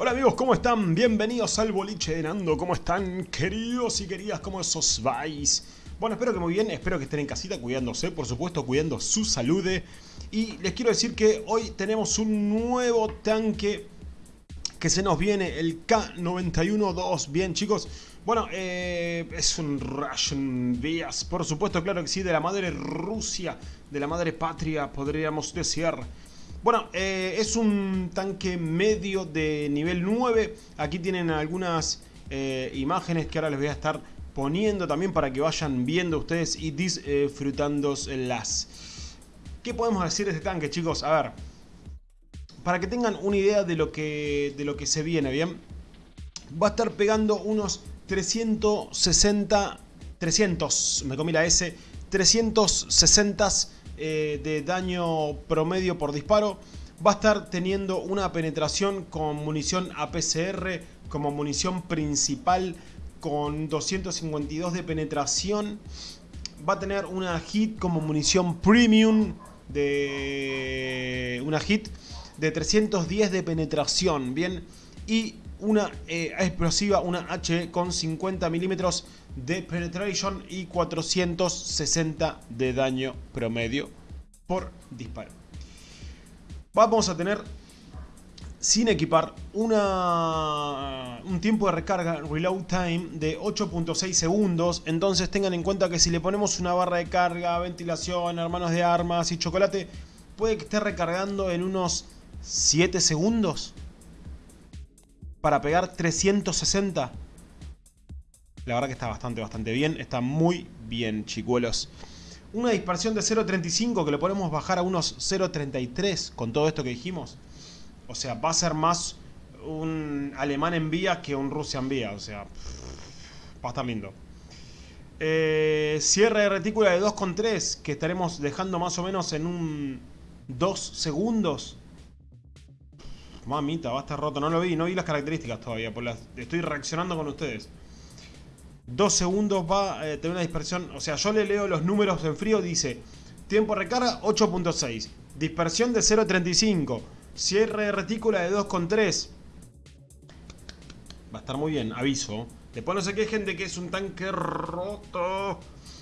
Hola amigos, ¿cómo están? Bienvenidos al boliche de Nando, ¿cómo están queridos y queridas? ¿Cómo os vais? Bueno, espero que muy bien, espero que estén en casita cuidándose, por supuesto cuidando su salud Y les quiero decir que hoy tenemos un nuevo tanque que se nos viene, el K91-2 Bien chicos, bueno, eh, es un Russian Vías, por supuesto, claro que sí, de la madre Rusia, de la madre patria, podríamos decir bueno, eh, es un tanque medio de nivel 9. Aquí tienen algunas eh, imágenes que ahora les voy a estar poniendo también para que vayan viendo ustedes y disfrutándolas. ¿Qué podemos decir de este tanque, chicos? A ver, para que tengan una idea de lo que, de lo que se viene, ¿bien? Va a estar pegando unos 360... 300, me comí la S, 360 eh, de daño promedio por disparo. Va a estar teniendo una penetración con munición APCR como munición principal con 252 de penetración. Va a tener una hit como munición premium de una hit de 310 de penetración, bien, y una eh, explosiva, una H con 50 milímetros de penetration y 460 de daño promedio por disparo. Vamos a tener sin equipar una, un tiempo de recarga reload time de 8.6 segundos entonces tengan en cuenta que si le ponemos una barra de carga, ventilación, hermanos de armas y chocolate puede que esté recargando en unos 7 segundos para pegar 360 la verdad que está bastante, bastante bien. Está muy bien, chicuelos. Una dispersión de 0.35 que le podemos bajar a unos 0.33 con todo esto que dijimos. O sea, va a ser más un alemán en vía que un Rusia en vía. O sea, va a estar lindo. Eh, cierre de retícula de 2.3 que estaremos dejando más o menos en un 2 segundos. Mamita, va a estar roto. No lo vi, no vi las características todavía. Estoy reaccionando con ustedes. 2 segundos va a eh, tener una dispersión. O sea, yo le leo los números en frío. Dice, tiempo de recarga 8.6. Dispersión de 0.35. Cierre de retícula de 2.3. Va a estar muy bien, aviso. Después no se quejen de que es un tanque roto.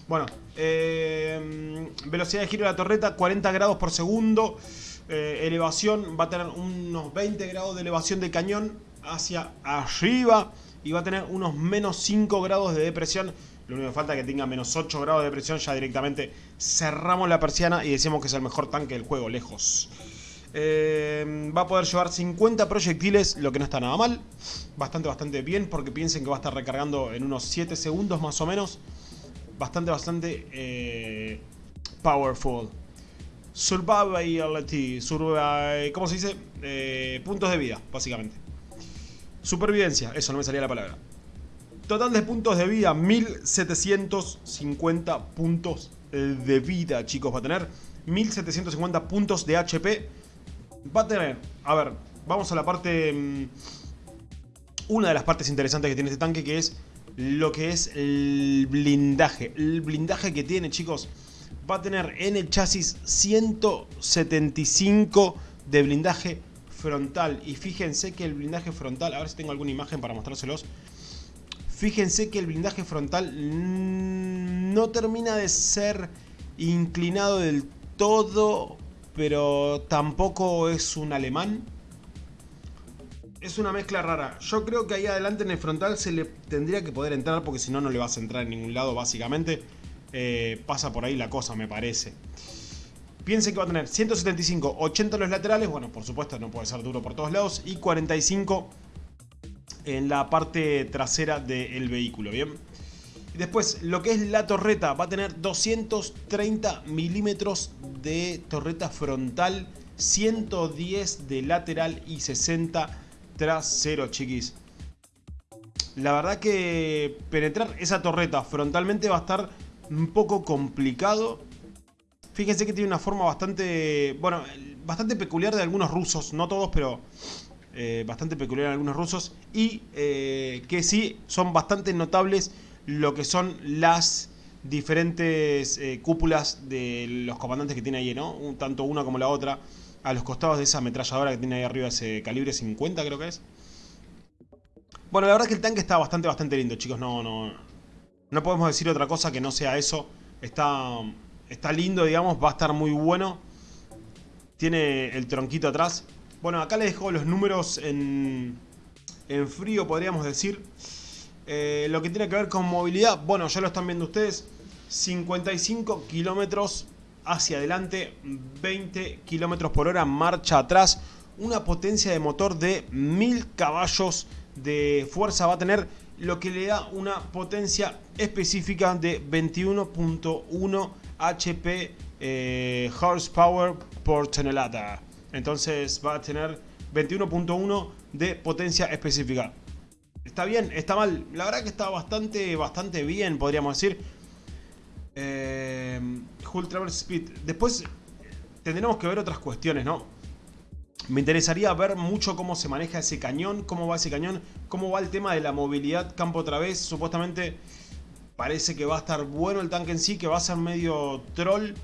Bueno, eh, velocidad de giro de la torreta 40 grados por segundo. Eh, elevación va a tener unos 20 grados de elevación de cañón hacia arriba y va a tener unos menos 5 grados de depresión. Lo único que falta es que tenga menos 8 grados de depresión, ya directamente cerramos la persiana y decimos que es el mejor tanque del juego, lejos. Eh, va a poder llevar 50 proyectiles, lo que no está nada mal. Bastante, bastante bien, porque piensen que va a estar recargando en unos 7 segundos más o menos. Bastante, bastante eh, powerful. Survivability, survival, ¿cómo se dice? Eh, puntos de vida, básicamente. Supervivencia, eso no me salía la palabra. Total de puntos de vida, 1750 puntos de vida, chicos. Va a tener 1750 puntos de HP. Va a tener, a ver, vamos a la parte... Mm, una de las partes interesantes que tiene este tanque, que es lo que es el blindaje. El blindaje que tiene, chicos, va a tener en el chasis 175 de blindaje frontal. Y fíjense que el blindaje frontal, a ver si tengo alguna imagen para mostrárselos. Fíjense que el blindaje frontal no termina de ser inclinado del todo, pero tampoco es un alemán. Es una mezcla rara. Yo creo que ahí adelante en el frontal se le tendría que poder entrar porque si no, no le vas a entrar en ningún lado básicamente. Eh, pasa por ahí la cosa, me parece. Piensen que va a tener 175, 80 en los laterales, bueno, por supuesto no puede ser duro por todos lados, y 45 en la parte trasera del vehículo, ¿bien? Después, lo que es la torreta, va a tener 230 milímetros de torreta frontal, 110 de lateral y 60 trasero, chiquis. La verdad que penetrar esa torreta frontalmente va a estar un poco complicado Fíjense que tiene una forma bastante, bueno, bastante peculiar de algunos rusos, no todos, pero eh, bastante peculiar de algunos rusos. Y eh, que sí son bastante notables lo que son las diferentes eh, cúpulas de los comandantes que tiene ahí, ¿no? Tanto una como la otra, a los costados de esa ametralladora que tiene ahí arriba, ese calibre 50 creo que es. Bueno, la verdad es que el tanque está bastante, bastante lindo, chicos. No, no, no podemos decir otra cosa que no sea eso. Está, está lindo, digamos. Va a estar muy bueno. Tiene el tronquito atrás. Bueno, acá les dejo los números en, en frío, podríamos decir. Eh, lo que tiene que ver con movilidad, bueno, ya lo están viendo ustedes. 55 kilómetros hacia adelante, 20 kilómetros por hora marcha atrás. Una potencia de motor de 1000 caballos de fuerza va a tener, lo que le da una potencia específica de 21.1 HP eh, horsepower por tonelada. Entonces va a tener 21.1 de potencia específica. ¿Está bien? ¿Está mal? La verdad que está bastante, bastante bien, podríamos decir. Eh, Hull Speed. Después tendremos que ver otras cuestiones, ¿no? Me interesaría ver mucho cómo se maneja ese cañón, cómo va ese cañón, cómo va el tema de la movilidad campo otra vez. Supuestamente parece que va a estar bueno el tanque en sí, que va a ser medio troll.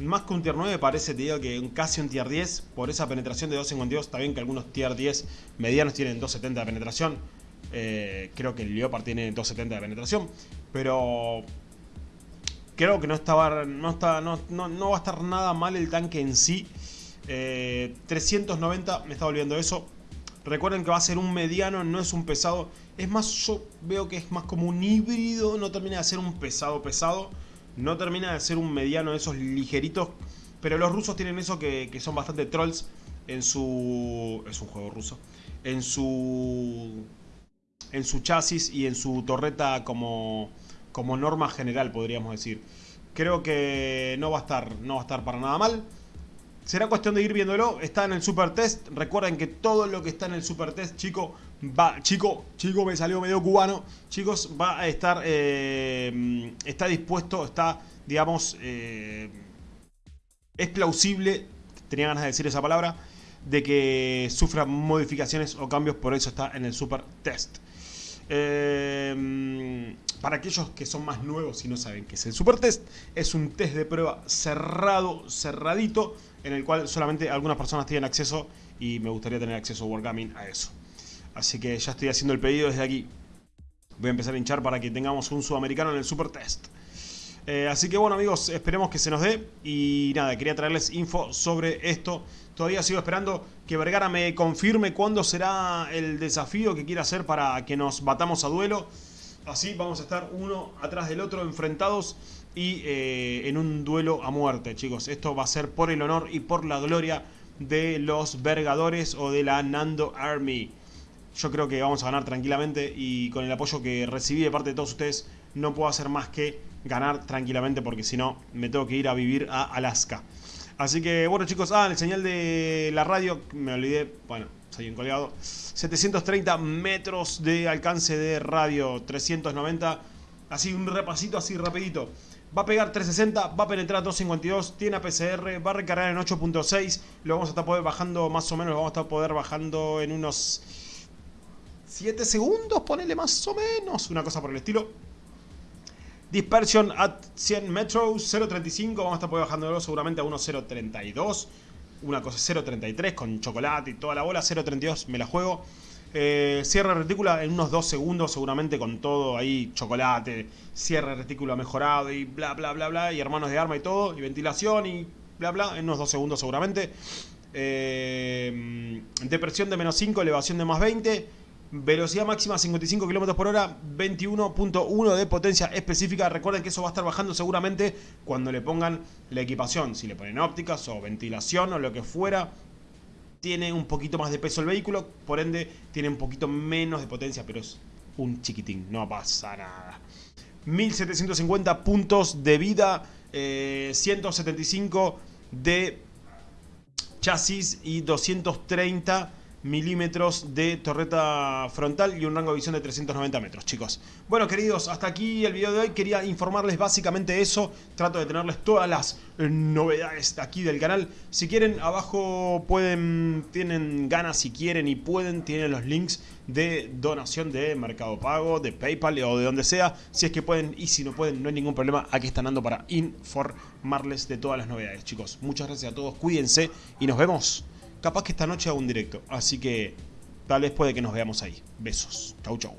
Más que un tier 9 parece, te digo, que casi un tier 10 por esa penetración de 252. Está bien que algunos tier 10 medianos tienen 270 de penetración. Eh, creo que el Leopard tiene 270 de penetración. Pero creo que no, estaba, no, está, no, no, va a estar nada mal el tanque en sí. 390, eh, me estaba olvidando eso. Recuerden que va a ser un mediano, no es un pesado. Es más, yo veo que es más como un híbrido, no termina de ser un pesado pesado. No termina de ser un mediano de esos ligeritos. Pero los rusos tienen eso que, que son bastante trolls en su... Es un juego ruso. En su en su chasis y en su torreta como, como norma general, podríamos decir. Creo que no va a estar, no va a estar para nada mal. Será cuestión de ir viéndolo. Está en el super test. Recuerden que todo lo que está en el super test, chico, va. Chico, chico, me salió medio cubano. Chicos, va a estar. Eh, está dispuesto, está, digamos. Eh, es plausible. Tenía ganas de decir esa palabra. De que sufra modificaciones o cambios. Por eso está en el super test. Em, para aquellos que son más nuevos y no saben qué es el Super Test, es un test de prueba cerrado, cerradito, en el cual solamente algunas personas tienen acceso y me gustaría tener acceso Wargaming a eso. Así que ya estoy haciendo el pedido desde aquí. Voy a empezar a hinchar para que tengamos un sudamericano en el Super Test. Eh, así que bueno amigos, esperemos que se nos dé y nada, quería traerles info sobre esto. Todavía sigo esperando que Vergara me confirme cuándo será el desafío que quiere hacer para que nos batamos a duelo. Así vamos a estar uno atrás del otro enfrentados y eh, en un duelo a muerte chicos. Esto va a ser por el honor y por la gloria de los Vergadores o de la Nando Army. Yo creo que vamos a ganar tranquilamente y con el apoyo que recibí de parte de todos ustedes no puedo hacer más que ganar tranquilamente porque si no me tengo que ir a vivir a Alaska. Así que bueno chicos, ah, el señal de la radio, me olvidé, bueno, soy un colgado. 730 metros de alcance de radio, 390, así un repasito así rapidito. Va a pegar 360, va a penetrar 252, tiene APCR, va a recargar en 8.6, lo vamos a estar poder bajando más o menos, lo vamos a estar poder bajando en unos 7 segundos, ponele más o menos, una cosa por el estilo. Dispersion at 100 metros, 0.35, vamos a estar bajando seguramente a 1.032. Una cosa 0.33 con chocolate y toda la bola, 0.32 me la juego. Eh, cierre retícula en unos 2 segundos seguramente con todo ahí, chocolate, cierre retícula mejorado y bla bla bla bla, y hermanos de arma y todo, y ventilación y bla bla, en unos 2 segundos seguramente. Eh, depresión de menos 5, elevación de más 20. Velocidad máxima 55 km por hora, 21.1 de potencia específica. Recuerden que eso va a estar bajando seguramente cuando le pongan la equipación. Si le ponen ópticas o ventilación o lo que fuera, tiene un poquito más de peso el vehículo, por ende tiene un poquito menos de potencia, pero es un chiquitín, no pasa nada. 1750 puntos de vida, 175 eh, de chasis y 230 milímetros de torreta frontal y un rango de visión de 390 metros, chicos. Bueno, queridos, hasta aquí el video de hoy. Quería informarles básicamente eso. Trato de tenerles todas las novedades aquí del canal. Si quieren, abajo pueden, tienen ganas si quieren y pueden, tienen los links de donación de Mercado Pago, de Paypal o de donde sea. Si es que pueden y si no pueden, no hay ningún problema. Aquí están dando para informarles de todas las novedades, chicos. Muchas gracias a todos, cuídense y nos vemos Capaz que esta noche hago un directo. Así que tal vez puede que nos veamos ahí. Besos. Chau, chau.